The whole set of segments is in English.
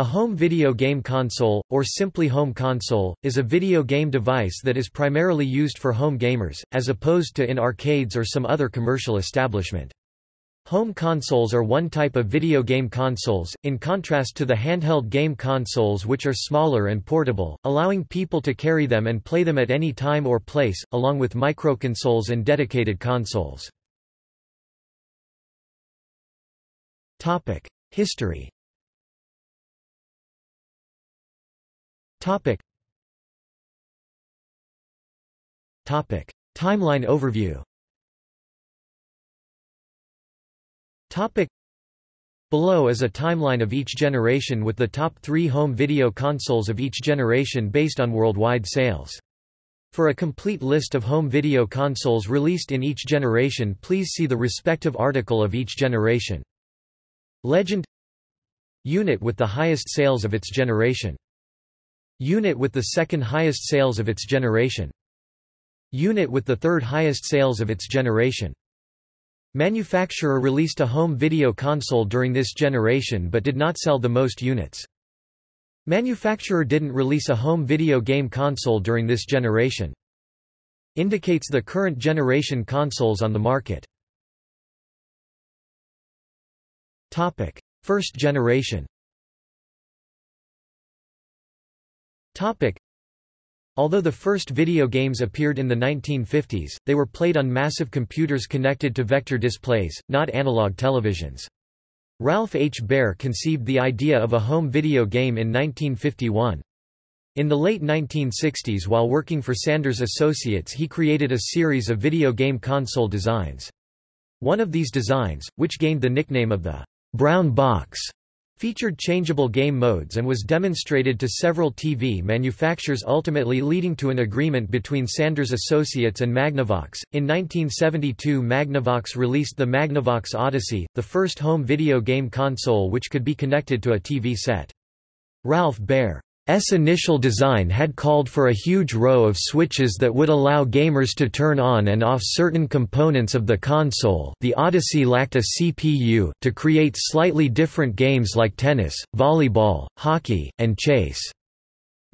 A home video game console, or simply home console, is a video game device that is primarily used for home gamers, as opposed to in arcades or some other commercial establishment. Home consoles are one type of video game consoles, in contrast to the handheld game consoles which are smaller and portable, allowing people to carry them and play them at any time or place, along with microconsoles and dedicated consoles. History Topic. Topic. Timeline overview Topic. Below is a timeline of each generation with the top three home video consoles of each generation based on worldwide sales. For a complete list of home video consoles released in each generation please see the respective article of each generation. Legend Unit with the highest sales of its generation Unit with the second highest sales of its generation. Unit with the third highest sales of its generation. Manufacturer released a home video console during this generation but did not sell the most units. Manufacturer didn't release a home video game console during this generation. Indicates the current generation consoles on the market. Topic. First generation Topic. Although the first video games appeared in the 1950s, they were played on massive computers connected to vector displays, not analog televisions. Ralph H. Baer conceived the idea of a home video game in 1951. In the late 1960s while working for Sanders Associates he created a series of video game console designs. One of these designs, which gained the nickname of the Brown Box, featured changeable game modes and was demonstrated to several TV manufacturers ultimately leading to an agreement between Sanders Associates and Magnavox. In 1972 Magnavox released the Magnavox Odyssey, the first home video game console which could be connected to a TV set. Ralph Baer S initial design had called for a huge row of switches that would allow gamers to turn on and off certain components of the console the Odyssey lacked a CPU to create slightly different games like tennis, volleyball, hockey, and chase.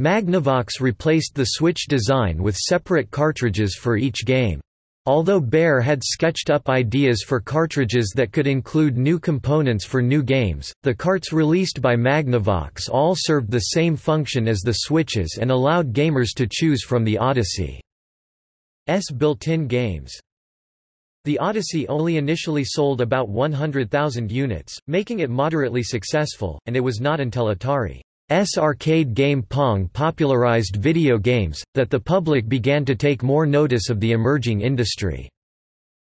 Magnavox replaced the Switch design with separate cartridges for each game. Although Baer had sketched up ideas for cartridges that could include new components for new games, the carts released by Magnavox all served the same function as the switches and allowed gamers to choose from the Odyssey's built-in games. The Odyssey only initially sold about 100,000 units, making it moderately successful, and it was not until Atari S arcade game Pong popularized video games, that the public began to take more notice of the emerging industry.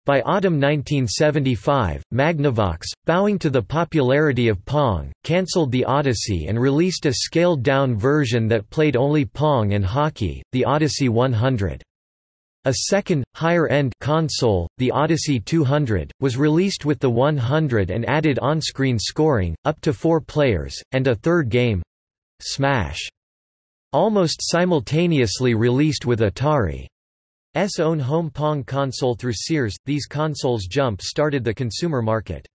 By autumn 1975, Magnavox, bowing to the popularity of Pong, cancelled the Odyssey and released a scaled-down version that played only Pong and hockey, the Odyssey 100. A second, higher-end console, the Odyssey 200, was released with the 100 and added on-screen scoring, up to four players, and a third game, Smash, almost simultaneously released with Atari's own home Pong console through Sears. These consoles jump-started the consumer market.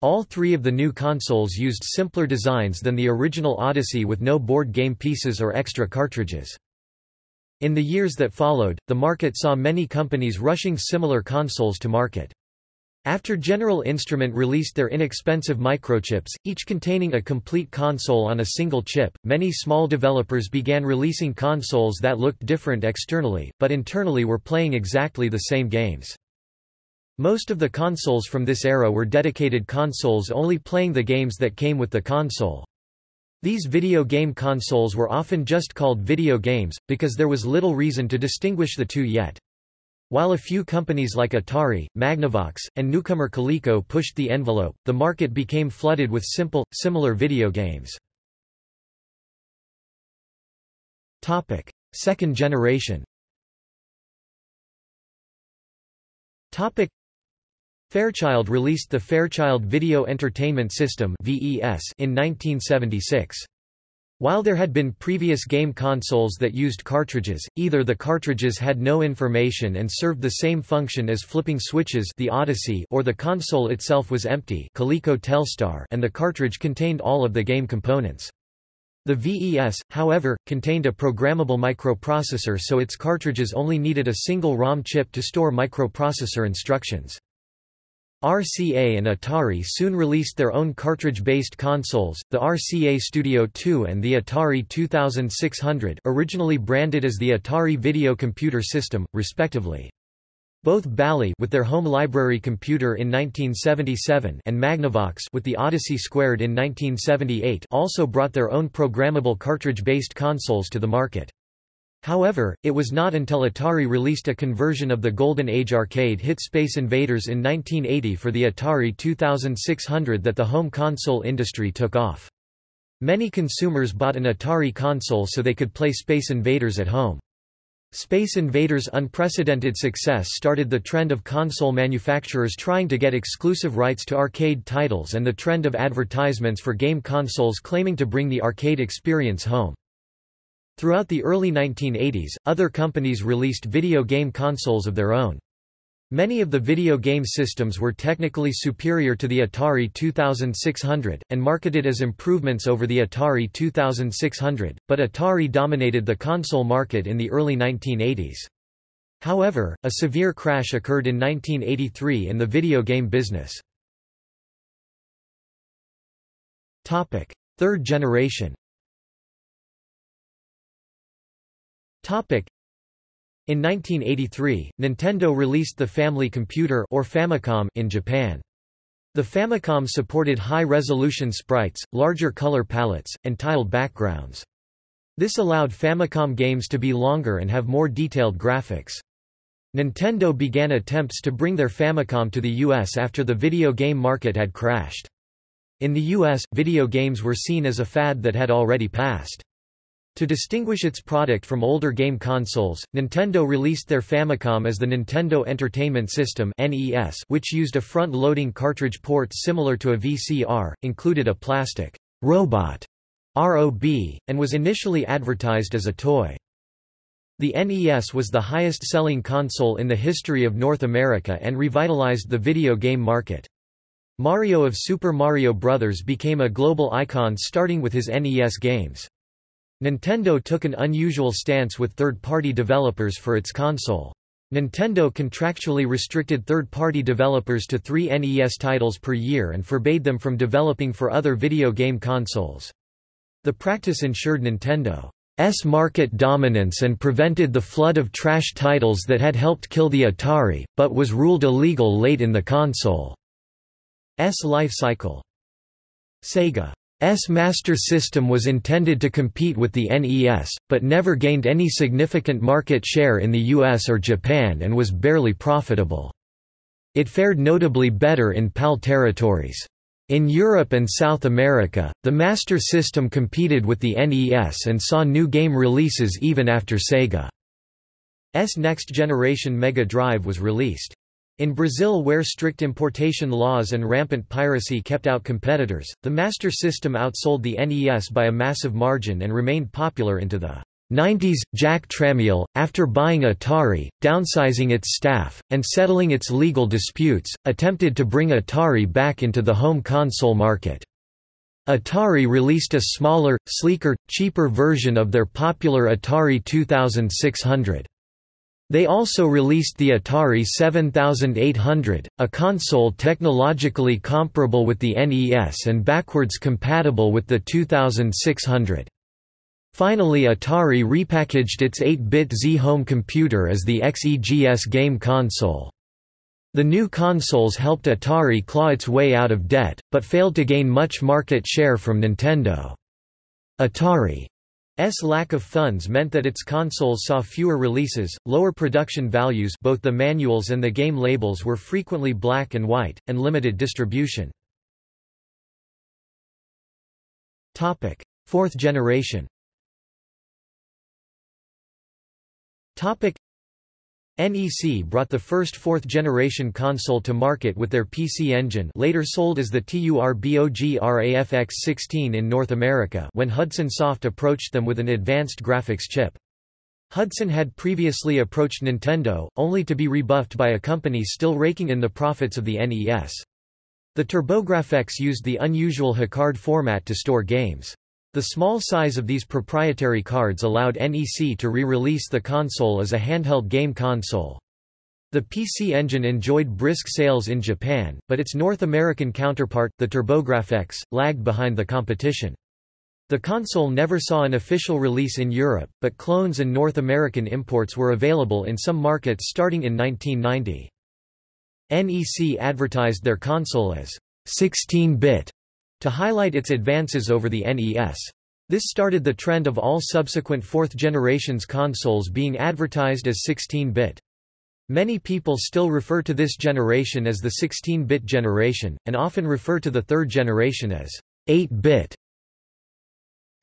All three of the new consoles used simpler designs than the original Odyssey with no board game pieces or extra cartridges. In the years that followed, the market saw many companies rushing similar consoles to market. After General Instrument released their inexpensive microchips, each containing a complete console on a single chip, many small developers began releasing consoles that looked different externally, but internally were playing exactly the same games. Most of the consoles from this era were dedicated consoles only playing the games that came with the console. These video game consoles were often just called video games, because there was little reason to distinguish the two yet. While a few companies like Atari, Magnavox, and newcomer Coleco pushed the envelope, the market became flooded with simple, similar video games. Topic: Second generation Topic: Fairchild released the Fairchild Video Entertainment System in 1976. While there had been previous game consoles that used cartridges, either the cartridges had no information and served the same function as flipping switches the Odyssey or the console itself was empty Coleco Telstar and the cartridge contained all of the game components. The VES, however, contained a programmable microprocessor so its cartridges only needed a single ROM chip to store microprocessor instructions. RCA and Atari soon released their own cartridge-based consoles, the RCA Studio 2 and the Atari 2600 originally branded as the Atari Video Computer System, respectively. Both Bally with their home library computer in 1977 and Magnavox with the Odyssey Squared in 1978 also brought their own programmable cartridge-based consoles to the market. However, it was not until Atari released a conversion of the Golden Age arcade hit Space Invaders in 1980 for the Atari 2600 that the home console industry took off. Many consumers bought an Atari console so they could play Space Invaders at home. Space Invaders' unprecedented success started the trend of console manufacturers trying to get exclusive rights to arcade titles and the trend of advertisements for game consoles claiming to bring the arcade experience home. Throughout the early 1980s, other companies released video game consoles of their own. Many of the video game systems were technically superior to the Atari 2600, and marketed as improvements over the Atari 2600, but Atari dominated the console market in the early 1980s. However, a severe crash occurred in 1983 in the video game business. Third generation in 1983, Nintendo released the Family Computer or Famicom in Japan. The Famicom supported high-resolution sprites, larger color palettes, and tiled backgrounds. This allowed Famicom games to be longer and have more detailed graphics. Nintendo began attempts to bring their Famicom to the US after the video game market had crashed. In the US, video games were seen as a fad that had already passed. To distinguish its product from older game consoles, Nintendo released their Famicom as the Nintendo Entertainment System (NES), which used a front-loading cartridge port similar to a VCR, included a plastic robot ROB, and was initially advertised as a toy. The NES was the highest-selling console in the history of North America and revitalized the video game market. Mario of Super Mario Bros. became a global icon starting with his NES games. Nintendo took an unusual stance with third-party developers for its console. Nintendo contractually restricted third-party developers to three NES titles per year and forbade them from developing for other video game consoles. The practice ensured Nintendo's market dominance and prevented the flood of trash titles that had helped kill the Atari, but was ruled illegal late in the console's life cycle. Sega S Master System was intended to compete with the NES, but never gained any significant market share in the US or Japan and was barely profitable. It fared notably better in PAL territories. In Europe and South America, the Master System competed with the NES and saw new game releases even after Sega's next generation Mega Drive was released. In Brazil where strict importation laws and rampant piracy kept out competitors, the Master System outsold the NES by a massive margin and remained popular into the 90s. Jack Tramiel, after buying Atari, downsizing its staff, and settling its legal disputes, attempted to bring Atari back into the home console market. Atari released a smaller, sleeker, cheaper version of their popular Atari 2600. They also released the Atari 7800, a console technologically comparable with the NES and backwards compatible with the 2600. Finally Atari repackaged its 8-bit XE home computer as the XEGS game console. The new consoles helped Atari claw its way out of debt, but failed to gain much market share from Nintendo. Atari S lack of funds meant that its consoles saw fewer releases, lower production values both the manuals and the game labels were frequently black and white, and limited distribution. Fourth generation NEC brought the first fourth-generation console to market with their PC Engine later sold as the TURBOGRAFX-16 in North America when Hudson Soft approached them with an advanced graphics chip. Hudson had previously approached Nintendo, only to be rebuffed by a company still raking in the profits of the NES. The TurboGrafx used the unusual HuCard format to store games. The small size of these proprietary cards allowed NEC to re-release the console as a handheld game console. The PC Engine enjoyed brisk sales in Japan, but its North American counterpart, the TurboGrafx, lagged behind the competition. The console never saw an official release in Europe, but clones and North American imports were available in some markets starting in 1990. NEC advertised their console as 16-bit to highlight its advances over the NES. This started the trend of all subsequent fourth generations consoles being advertised as 16-bit. Many people still refer to this generation as the 16-bit generation, and often refer to the third generation as 8-bit.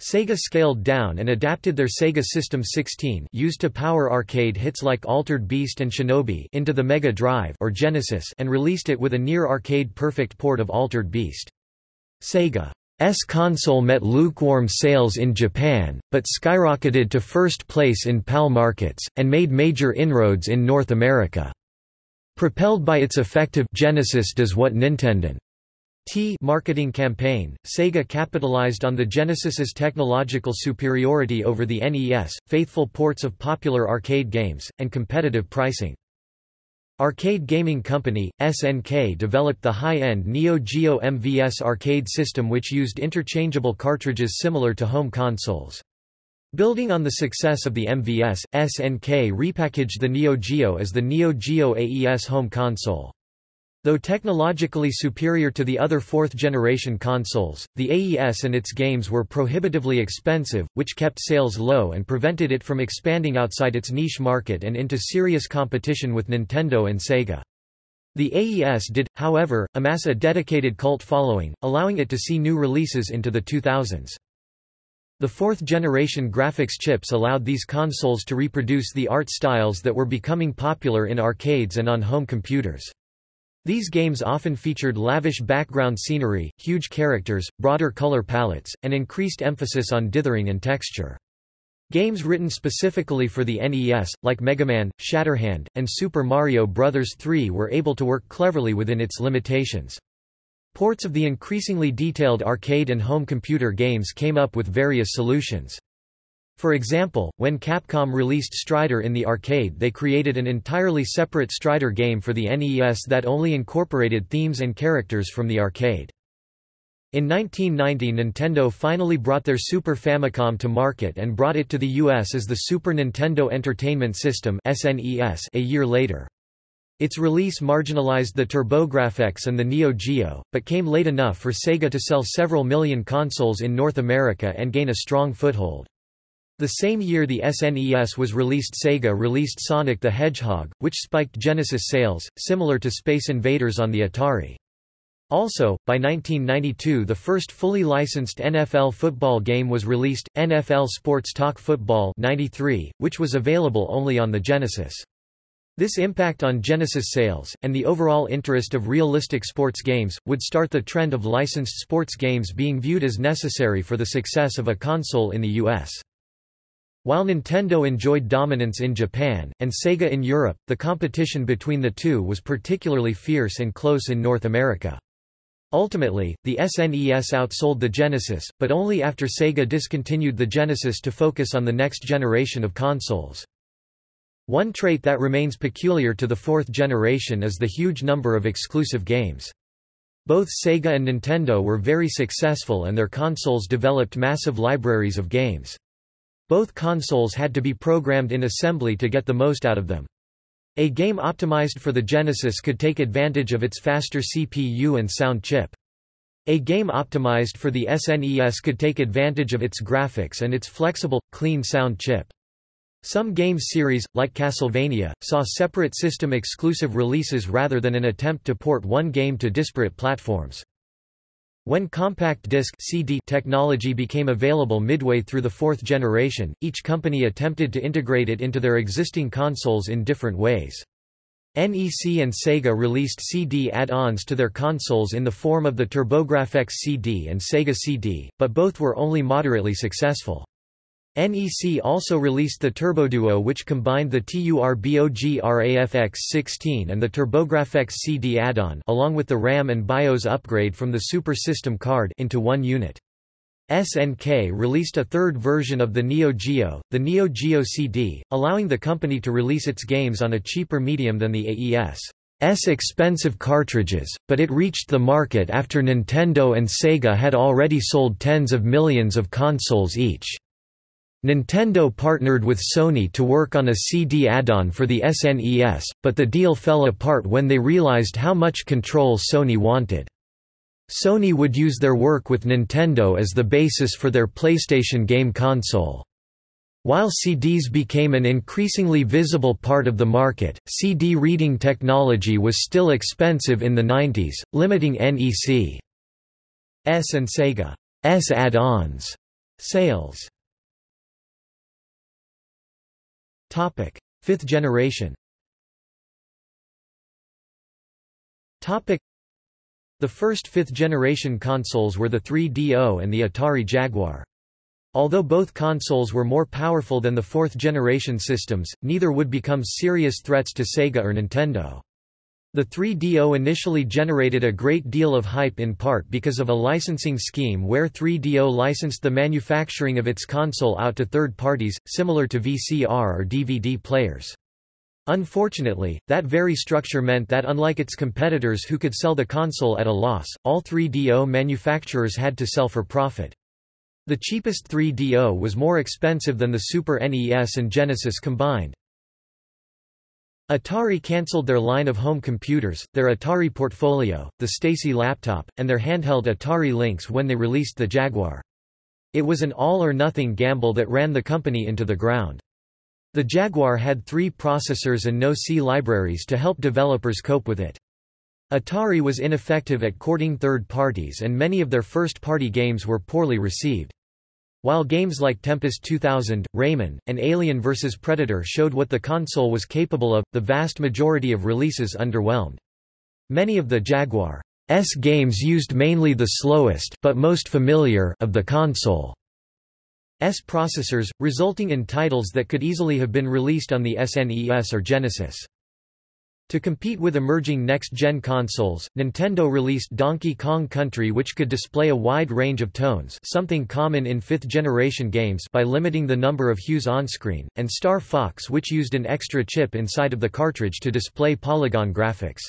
Sega scaled down and adapted their Sega System 16 used to power arcade hits like Altered Beast and Shinobi into the Mega Drive or Genesis and released it with a near-arcade perfect port of Altered Beast. Sega S console met lukewarm sales in Japan, but skyrocketed to first place in PAL markets, and made major inroads in North America. Propelled by its effective Genesis does what Nintendo T marketing campaign, Sega capitalized on the Genesis's technological superiority over the NES, faithful ports of popular arcade games, and competitive pricing. Arcade Gaming Company, SNK developed the high-end Neo Geo MVS arcade system which used interchangeable cartridges similar to home consoles. Building on the success of the MVS, SNK repackaged the Neo Geo as the Neo Geo AES home console. Though technologically superior to the other fourth-generation consoles, the AES and its games were prohibitively expensive, which kept sales low and prevented it from expanding outside its niche market and into serious competition with Nintendo and Sega. The AES did, however, amass a dedicated cult following, allowing it to see new releases into the 2000s. The fourth-generation graphics chips allowed these consoles to reproduce the art styles that were becoming popular in arcades and on home computers. These games often featured lavish background scenery, huge characters, broader color palettes, and increased emphasis on dithering and texture. Games written specifically for the NES, like Mega Man, Shatterhand, and Super Mario Bros. 3 were able to work cleverly within its limitations. Ports of the increasingly detailed arcade and home computer games came up with various solutions. For example, when Capcom released Strider in the arcade they created an entirely separate Strider game for the NES that only incorporated themes and characters from the arcade. In 1990 Nintendo finally brought their Super Famicom to market and brought it to the US as the Super Nintendo Entertainment System a year later. Its release marginalized the TurboGrafx and the Neo Geo, but came late enough for Sega to sell several million consoles in North America and gain a strong foothold. The same year the SNES was released Sega released Sonic the Hedgehog, which spiked Genesis sales, similar to Space Invaders on the Atari. Also, by 1992 the first fully licensed NFL football game was released, NFL Sports Talk Football 93, which was available only on the Genesis. This impact on Genesis sales, and the overall interest of realistic sports games, would start the trend of licensed sports games being viewed as necessary for the success of a console in the U.S. While Nintendo enjoyed dominance in Japan, and Sega in Europe, the competition between the two was particularly fierce and close in North America. Ultimately, the SNES outsold the Genesis, but only after Sega discontinued the Genesis to focus on the next generation of consoles. One trait that remains peculiar to the fourth generation is the huge number of exclusive games. Both Sega and Nintendo were very successful and their consoles developed massive libraries of games. Both consoles had to be programmed in assembly to get the most out of them. A game optimized for the Genesis could take advantage of its faster CPU and sound chip. A game optimized for the SNES could take advantage of its graphics and its flexible, clean sound chip. Some games series, like Castlevania, saw separate system-exclusive releases rather than an attempt to port one game to disparate platforms. When compact disc CD technology became available midway through the fourth generation, each company attempted to integrate it into their existing consoles in different ways. NEC and Sega released CD add-ons to their consoles in the form of the TurboGrafx CD and Sega CD, but both were only moderately successful. NEC also released the TurboDuo which combined the TURBOGRAFX-16 and the TurboGrafx CD add-on along with the RAM and BIOS upgrade from the Super System card into one unit. SNK released a third version of the Neo Geo, the Neo Geo CD, allowing the company to release its games on a cheaper medium than the AES's expensive cartridges, but it reached the market after Nintendo and Sega had already sold tens of millions of consoles each. Nintendo partnered with Sony to work on a CD add-on for the SNES, but the deal fell apart when they realized how much control Sony wanted. Sony would use their work with Nintendo as the basis for their PlayStation game console. While CDs became an increasingly visible part of the market, CD reading technology was still expensive in the 90s, limiting NEC's and Sega's add-ons sales. Fifth generation Topic: the first fifth-generation consoles were the 3DO and the Atari Jaguar. Although both consoles were more powerful than the fourth-generation systems, neither would become serious threats to Sega or Nintendo. The 3DO initially generated a great deal of hype in part because of a licensing scheme where 3DO licensed the manufacturing of its console out to third parties, similar to VCR or DVD players. Unfortunately, that very structure meant that unlike its competitors who could sell the console at a loss, all 3DO manufacturers had to sell for profit. The cheapest 3DO was more expensive than the Super NES and Genesis combined. Atari cancelled their line of home computers, their Atari Portfolio, the STacy laptop, and their handheld Atari Lynx when they released the Jaguar. It was an all-or-nothing gamble that ran the company into the ground. The Jaguar had three processors and no C libraries to help developers cope with it. Atari was ineffective at courting third parties and many of their first-party games were poorly received. While games like Tempest 2000, Rayman, and Alien vs. Predator showed what the console was capable of, the vast majority of releases underwhelmed. Many of the Jaguar's games used mainly the slowest but most familiar of the console. S processors, resulting in titles that could easily have been released on the SNES or Genesis. To compete with emerging next-gen consoles, Nintendo released Donkey Kong Country which could display a wide range of tones something common in fifth-generation games by limiting the number of hues on-screen, and Star Fox which used an extra chip inside of the cartridge to display polygon graphics.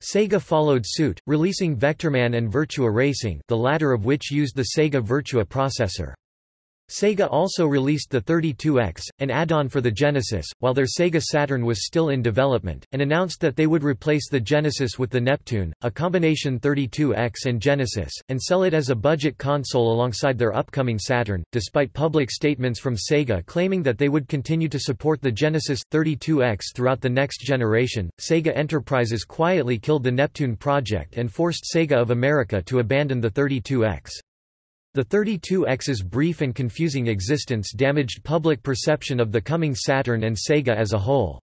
Sega followed suit, releasing Vectorman and Virtua Racing the latter of which used the Sega Virtua processor. Sega also released the 32X, an add-on for the Genesis, while their Sega Saturn was still in development, and announced that they would replace the Genesis with the Neptune, a combination 32X and Genesis, and sell it as a budget console alongside their upcoming Saturn. Despite public statements from Sega claiming that they would continue to support the Genesis 32X throughout the next generation, Sega Enterprises quietly killed the Neptune project and forced Sega of America to abandon the 32X. The 32X's brief and confusing existence damaged public perception of the coming Saturn and Sega as a whole.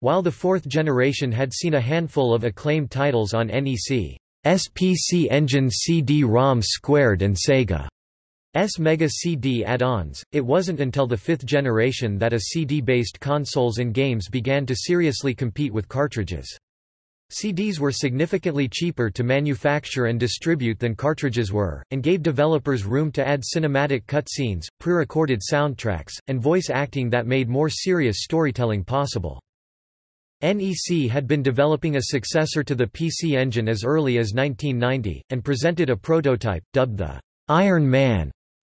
While the fourth generation had seen a handful of acclaimed titles on NEC, SPC Engine CD-ROM Squared and Sega's Mega CD add-ons, it wasn't until the fifth generation that a CD-based consoles and games began to seriously compete with cartridges. CDs were significantly cheaper to manufacture and distribute than cartridges were, and gave developers room to add cinematic cutscenes, pre-recorded soundtracks, and voice acting that made more serious storytelling possible. NEC had been developing a successor to the PC Engine as early as 1990, and presented a prototype, dubbed the Iron Man,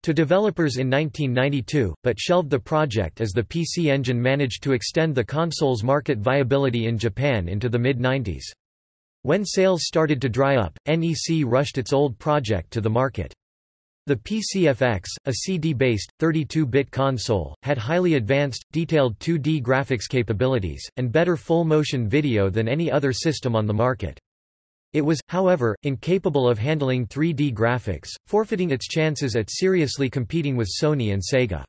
to developers in 1992, but shelved the project as the PC Engine managed to extend the console's market viability in Japan into the mid-90s. When sales started to dry up, NEC rushed its old project to the market. The PCFX, a CD-based, 32-bit console, had highly advanced, detailed 2D graphics capabilities, and better full-motion video than any other system on the market. It was, however, incapable of handling 3D graphics, forfeiting its chances at seriously competing with Sony and Sega.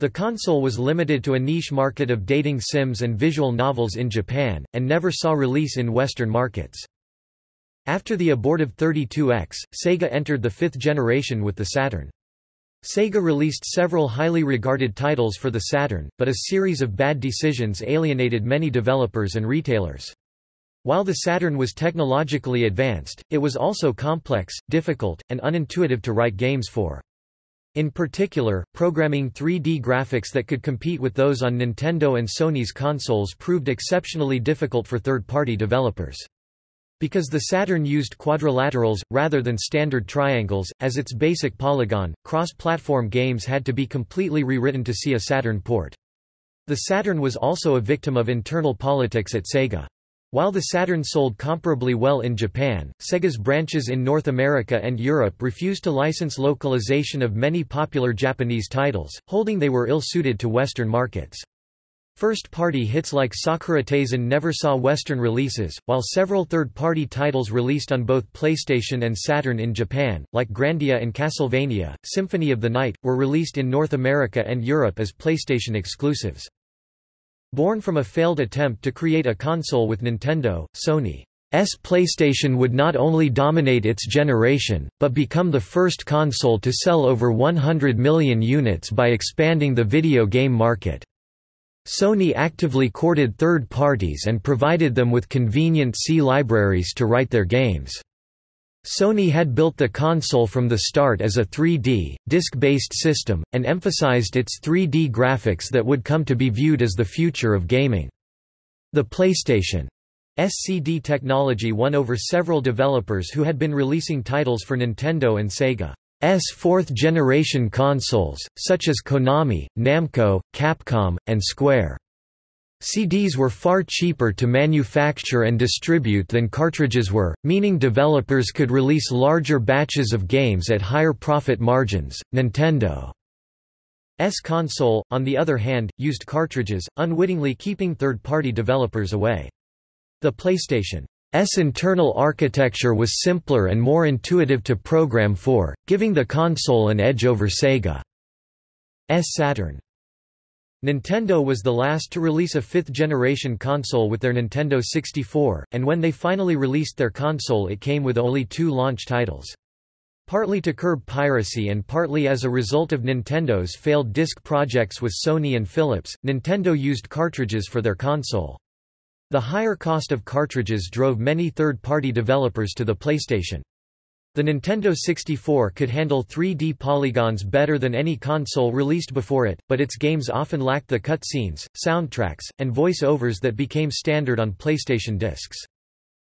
The console was limited to a niche market of dating sims and visual novels in Japan, and never saw release in Western markets. After the abortive 32X, Sega entered the fifth generation with the Saturn. Sega released several highly regarded titles for the Saturn, but a series of bad decisions alienated many developers and retailers. While the Saturn was technologically advanced, it was also complex, difficult, and unintuitive to write games for. In particular, programming 3D graphics that could compete with those on Nintendo and Sony's consoles proved exceptionally difficult for third-party developers. Because the Saturn used quadrilaterals, rather than standard triangles, as its basic polygon, cross-platform games had to be completely rewritten to see a Saturn port. The Saturn was also a victim of internal politics at Sega. While the Saturn sold comparably well in Japan, Sega's branches in North America and Europe refused to license localization of many popular Japanese titles, holding they were ill-suited to Western markets. First-party hits like Sakura Taisen never saw Western releases, while several third-party titles released on both PlayStation and Saturn in Japan, like Grandia and Castlevania, Symphony of the Night, were released in North America and Europe as PlayStation exclusives. Born from a failed attempt to create a console with Nintendo, Sony's PlayStation would not only dominate its generation, but become the first console to sell over 100 million units by expanding the video game market. Sony actively courted third parties and provided them with convenient C libraries to write their games. Sony had built the console from the start as a 3D, disc-based system, and emphasized its 3D graphics that would come to be viewed as the future of gaming. The PlayStation SCD technology won over several developers who had been releasing titles for Nintendo and Sega's fourth-generation consoles, such as Konami, Namco, Capcom, and Square. CDs were far cheaper to manufacture and distribute than cartridges were, meaning developers could release larger batches of games at higher profit margins. Nintendo's console, on the other hand, used cartridges, unwittingly keeping third-party developers away. The PlayStation's internal architecture was simpler and more intuitive to program for, giving the console an edge over Sega's Saturn. Nintendo was the last to release a fifth-generation console with their Nintendo 64, and when they finally released their console it came with only two launch titles. Partly to curb piracy and partly as a result of Nintendo's failed disc projects with Sony and Philips, Nintendo used cartridges for their console. The higher cost of cartridges drove many third-party developers to the PlayStation. The Nintendo 64 could handle 3D polygons better than any console released before it, but its games often lacked the cutscenes, soundtracks, and voice-overs that became standard on PlayStation discs.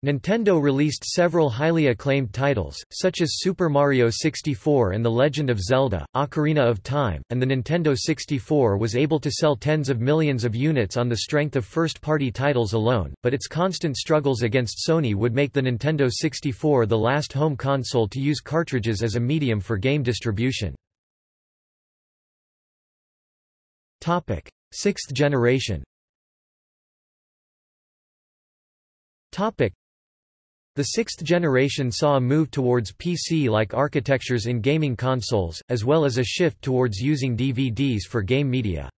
Nintendo released several highly acclaimed titles, such as Super Mario 64 and The Legend of Zelda, Ocarina of Time, and the Nintendo 64 was able to sell tens of millions of units on the strength of first-party titles alone, but its constant struggles against Sony would make the Nintendo 64 the last home console to use cartridges as a medium for game distribution. Sixth generation the sixth generation saw a move towards PC-like architectures in gaming consoles, as well as a shift towards using DVDs for game media.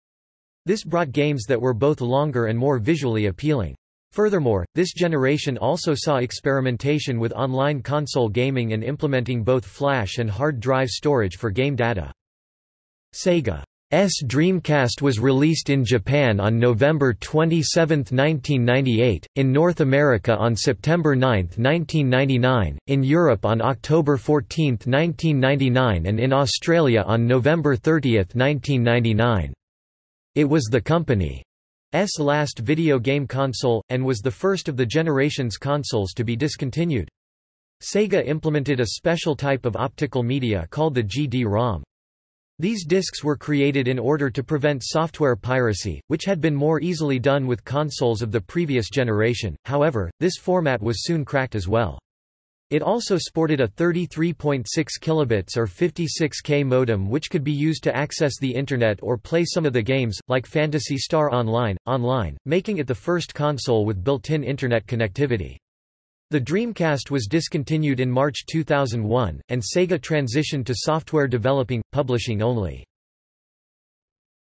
This brought games that were both longer and more visually appealing. Furthermore, this generation also saw experimentation with online console gaming and implementing both flash and hard drive storage for game data. Sega Dreamcast was released in Japan on November 27, 1998, in North America on September 9, 1999, in Europe on October 14, 1999 and in Australia on November 30, 1999. It was the company's last video game console, and was the first of the generation's consoles to be discontinued. Sega implemented a special type of optical media called the GD-ROM. These discs were created in order to prevent software piracy, which had been more easily done with consoles of the previous generation, however, this format was soon cracked as well. It also sported a 33.6 kilobits or 56K modem which could be used to access the Internet or play some of the games, like Phantasy Star Online, online, making it the first console with built-in Internet connectivity. The Dreamcast was discontinued in March 2001, and Sega transitioned to software developing, publishing only.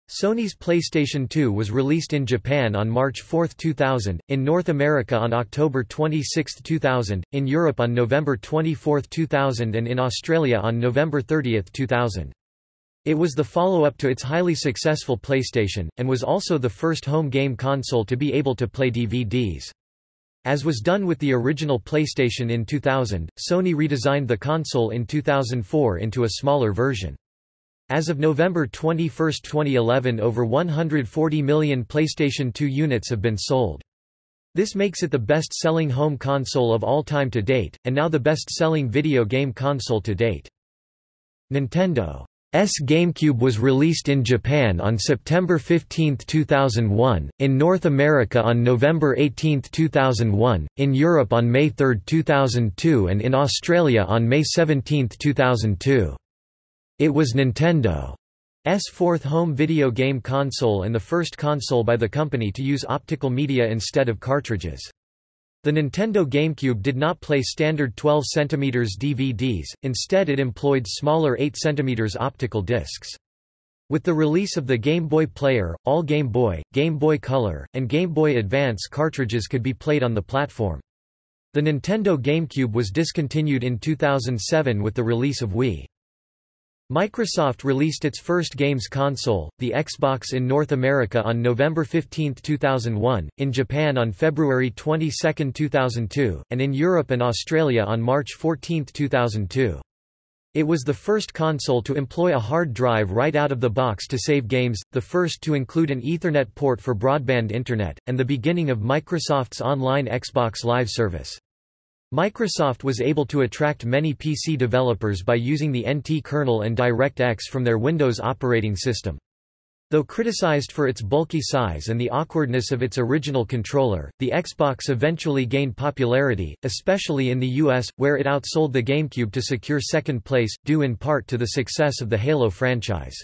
Sony's PlayStation 2 was released in Japan on March 4, 2000, in North America on October 26, 2000, in Europe on November 24, 2000 and in Australia on November 30, 2000. It was the follow-up to its highly successful PlayStation, and was also the first home game console to be able to play DVDs. As was done with the original PlayStation in 2000, Sony redesigned the console in 2004 into a smaller version. As of November 21, 2011 over 140 million PlayStation 2 units have been sold. This makes it the best-selling home console of all time to date, and now the best-selling video game console to date. Nintendo GameCube was released in Japan on September 15, 2001, in North America on November 18, 2001, in Europe on May 3, 2002 and in Australia on May 17, 2002. It was Nintendo's fourth home video game console and the first console by the company to use optical media instead of cartridges. The Nintendo GameCube did not play standard 12 cm DVDs, instead it employed smaller 8 cm optical discs. With the release of the Game Boy Player, all Game Boy, Game Boy Color, and Game Boy Advance cartridges could be played on the platform. The Nintendo GameCube was discontinued in 2007 with the release of Wii. Microsoft released its first games console, the Xbox in North America on November 15, 2001, in Japan on February 22, 2002, and in Europe and Australia on March 14, 2002. It was the first console to employ a hard drive right out of the box to save games, the first to include an Ethernet port for broadband internet, and the beginning of Microsoft's online Xbox Live service. Microsoft was able to attract many PC developers by using the NT kernel and DirectX from their Windows operating system. Though criticized for its bulky size and the awkwardness of its original controller, the Xbox eventually gained popularity, especially in the US, where it outsold the GameCube to secure second place, due in part to the success of the Halo franchise.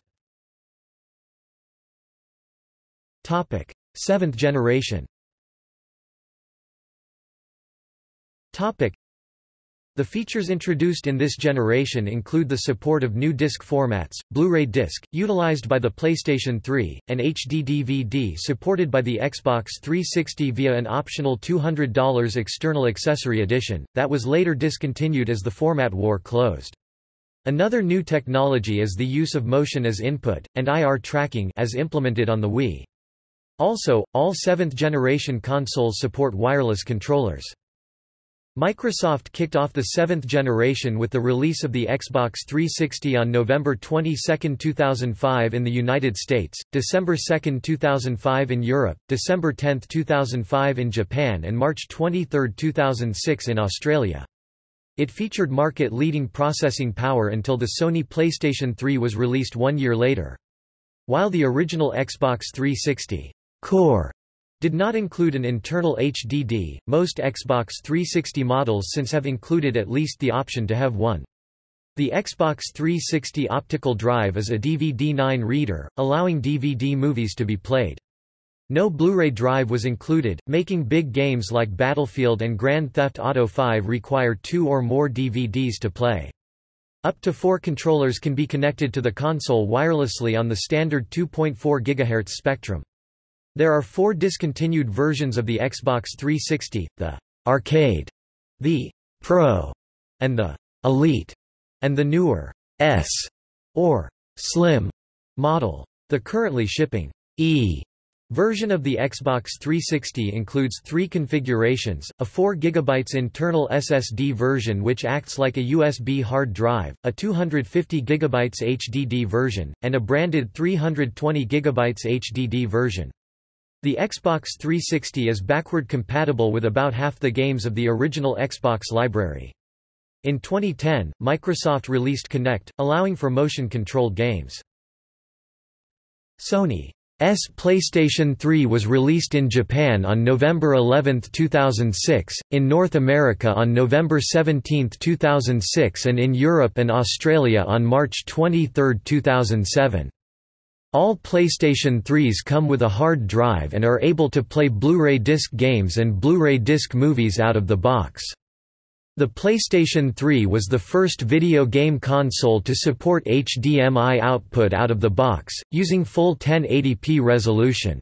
Seventh generation Topic. The features introduced in this generation include the support of new disc formats, Blu-ray disc, utilized by the PlayStation 3, and HD DVD supported by the Xbox 360 via an optional $200 external accessory edition, that was later discontinued as the format war closed. Another new technology is the use of motion as input, and IR tracking as implemented on the Wii. Also, all seventh-generation consoles support wireless controllers. Microsoft kicked off the seventh generation with the release of the Xbox 360 on November 22, 2005 in the United States, December 2, 2005 in Europe, December 10, 2005 in Japan and March 23, 2006 in Australia. It featured market-leading processing power until the Sony PlayStation 3 was released one year later. While the original Xbox 360 Core did not include an internal HDD. Most Xbox 360 models since have included at least the option to have one. The Xbox 360 optical drive is a DVD-9 reader, allowing DVD movies to be played. No Blu-ray drive was included, making big games like Battlefield and Grand Theft Auto 5 require two or more DVDs to play. Up to four controllers can be connected to the console wirelessly on the standard 2.4 GHz spectrum. There are four discontinued versions of the Xbox 360, the Arcade, the Pro, and the Elite, and the newer S or Slim model. The currently shipping E version of the Xbox 360 includes three configurations, a 4 GB internal SSD version which acts like a USB hard drive, a 250 GB HDD version, and a branded 320 GB HDD version. The Xbox 360 is backward compatible with about half the games of the original Xbox library. In 2010, Microsoft released Kinect, allowing for motion-controlled games. Sony's PlayStation 3 was released in Japan on November 11, 2006, in North America on November 17, 2006 and in Europe and Australia on March 23, 2007. All PlayStation 3s come with a hard drive and are able to play Blu-ray disc games and Blu-ray disc movies out of the box. The PlayStation 3 was the first video game console to support HDMI output out of the box, using full 1080p resolution.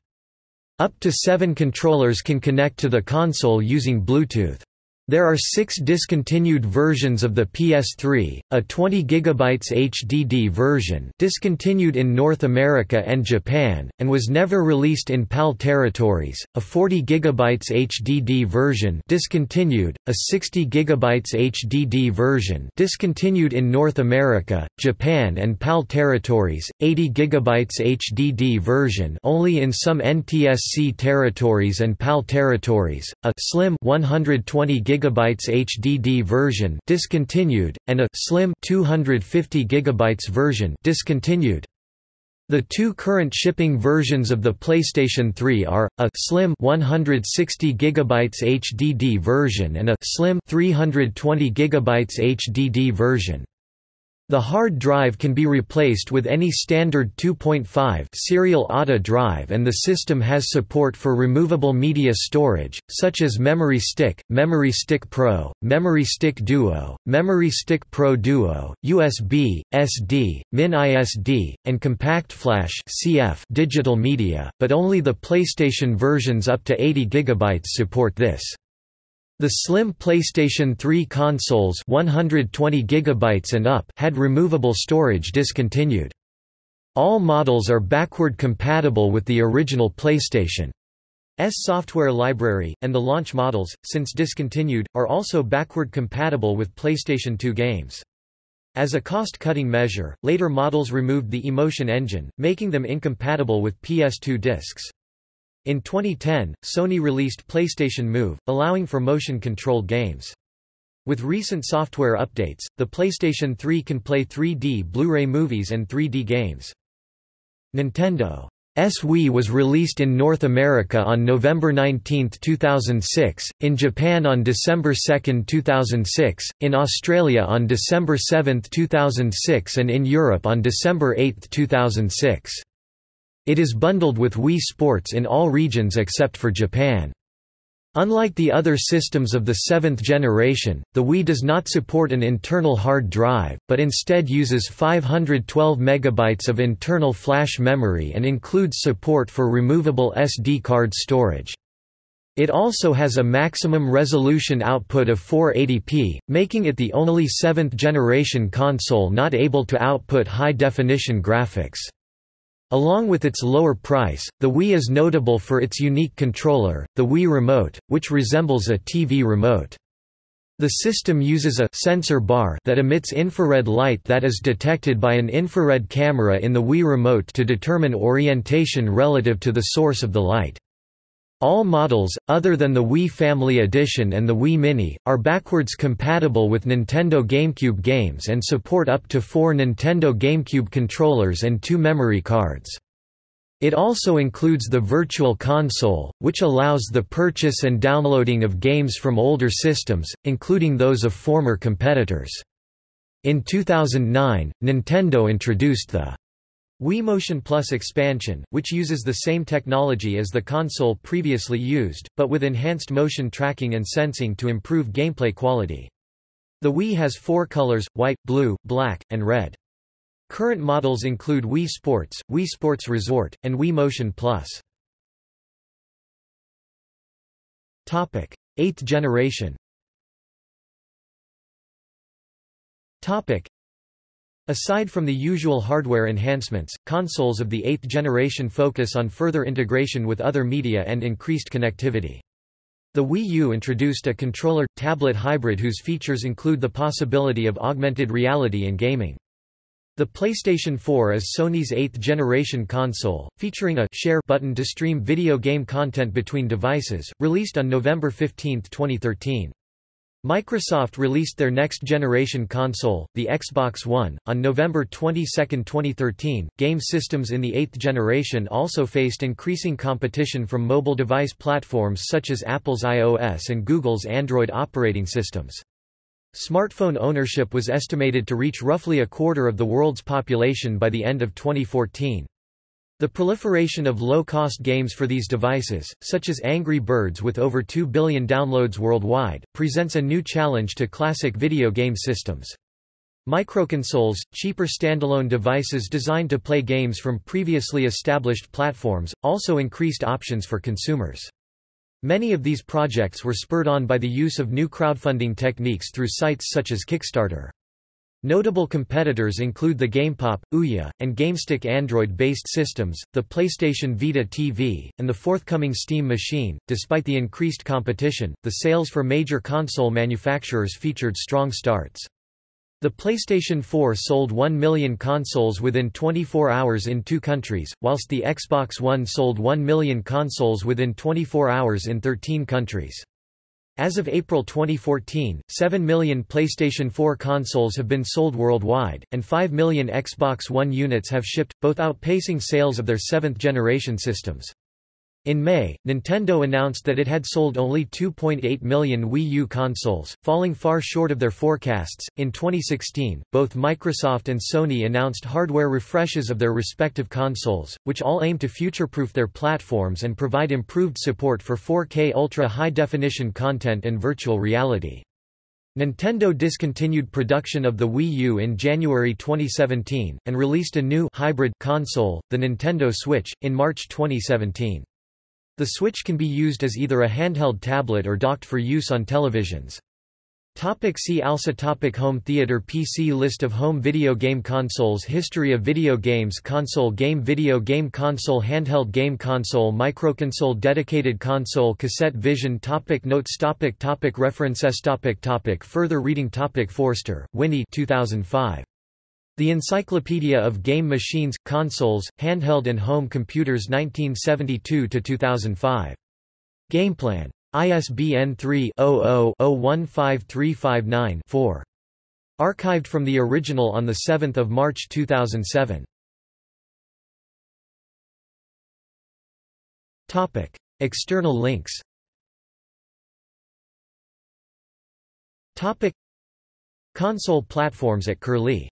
Up to seven controllers can connect to the console using Bluetooth. There are six discontinued versions of the PS3, a 20 GB HDD version discontinued in North America and Japan, and was never released in PAL territories, a 40 GB HDD version discontinued, a 60 GB HDD version discontinued in North America, Japan and PAL territories, 80 GB HDD version only in some NTSC territories and PAL territories, a slim 120 GB GB HDD version discontinued, and a slim 250 GB version discontinued. The two current shipping versions of the PlayStation 3 are a slim 160 GB HDD version and a slim 320 GB HDD version. The hard drive can be replaced with any standard 2.5 serial ATA drive and the system has support for removable media storage, such as Memory Stick, Memory Stick Pro, Memory Stick Duo, Memory Stick Pro Duo, USB, SD, miniSD, and Compact Flash CF digital media, but only the PlayStation versions up to 80 GB support this. The slim PlayStation 3 consoles 120 GB and up had removable storage discontinued. All models are backward compatible with the original PlayStation. S software library, and the launch models, since discontinued, are also backward compatible with PlayStation 2 games. As a cost-cutting measure, later models removed the eMotion engine, making them incompatible with PS2 discs. In 2010, Sony released PlayStation Move, allowing for motion-controlled games. With recent software updates, the PlayStation 3 can play 3D Blu-ray movies and 3D games. Nintendo's Wii was released in North America on November 19, 2006, in Japan on December 2, 2006, in Australia on December 7, 2006 and in Europe on December 8, 2006. It is bundled with Wii Sports in all regions except for Japan. Unlike the other systems of the seventh generation, the Wii does not support an internal hard drive, but instead uses 512 MB of internal flash memory and includes support for removable SD card storage. It also has a maximum resolution output of 480p, making it the only seventh-generation console not able to output high-definition graphics. Along with its lower price, the Wii is notable for its unique controller, the Wii Remote, which resembles a TV remote. The system uses a sensor bar that emits infrared light that is detected by an infrared camera in the Wii Remote to determine orientation relative to the source of the light. All models, other than the Wii Family Edition and the Wii Mini, are backwards compatible with Nintendo GameCube games and support up to four Nintendo GameCube controllers and two memory cards. It also includes the Virtual Console, which allows the purchase and downloading of games from older systems, including those of former competitors. In 2009, Nintendo introduced the Wii Motion Plus expansion, which uses the same technology as the console previously used, but with enhanced motion tracking and sensing to improve gameplay quality. The Wii has four colors, white, blue, black, and red. Current models include Wii Sports, Wii Sports Resort, and Wii Motion Plus. 8th generation Aside from the usual hardware enhancements, consoles of the eighth generation focus on further integration with other media and increased connectivity. The Wii U introduced a controller-tablet hybrid whose features include the possibility of augmented reality in gaming. The PlayStation 4 is Sony's eighth-generation console, featuring a share button to stream video game content between devices, released on November 15, 2013. Microsoft released their next-generation console, the Xbox One, on November 22, 2013. Game systems in the eighth generation also faced increasing competition from mobile device platforms such as Apple's iOS and Google's Android operating systems. Smartphone ownership was estimated to reach roughly a quarter of the world's population by the end of 2014. The proliferation of low-cost games for these devices, such as Angry Birds with over 2 billion downloads worldwide, presents a new challenge to classic video game systems. Microconsoles, cheaper standalone devices designed to play games from previously established platforms, also increased options for consumers. Many of these projects were spurred on by the use of new crowdfunding techniques through sites such as Kickstarter. Notable competitors include the GamePop, Ouya, and GameStick Android-based systems, the PlayStation Vita TV, and the forthcoming Steam machine. Despite the increased competition, the sales for major console manufacturers featured strong starts. The PlayStation 4 sold 1 million consoles within 24 hours in two countries, whilst the Xbox One sold 1 million consoles within 24 hours in 13 countries. As of April 2014, 7 million PlayStation 4 consoles have been sold worldwide, and 5 million Xbox One units have shipped, both outpacing sales of their seventh-generation systems. In May, Nintendo announced that it had sold only 2.8 million Wii U consoles, falling far short of their forecasts. In 2016, both Microsoft and Sony announced hardware refreshes of their respective consoles, which all aim to future-proof their platforms and provide improved support for 4K ultra-high-definition content and virtual reality. Nintendo discontinued production of the Wii U in January 2017, and released a new hybrid console, the Nintendo Switch, in March 2017. The Switch can be used as either a handheld tablet or docked for use on televisions. Topic see also topic Home theater PC List of home video game consoles History of video games Console game Video game console Handheld game console Microconsole Dedicated console Cassette Vision topic Notes topic topic References topic topic Further reading topic Forster, Winnie 2005. The Encyclopedia of Game Machines, Consoles, Handheld and Home Computers 1972–2005. Gameplan. ISBN 3-00-015359-4. Archived from the original on 7 March 2007. External links Console platforms at Curlie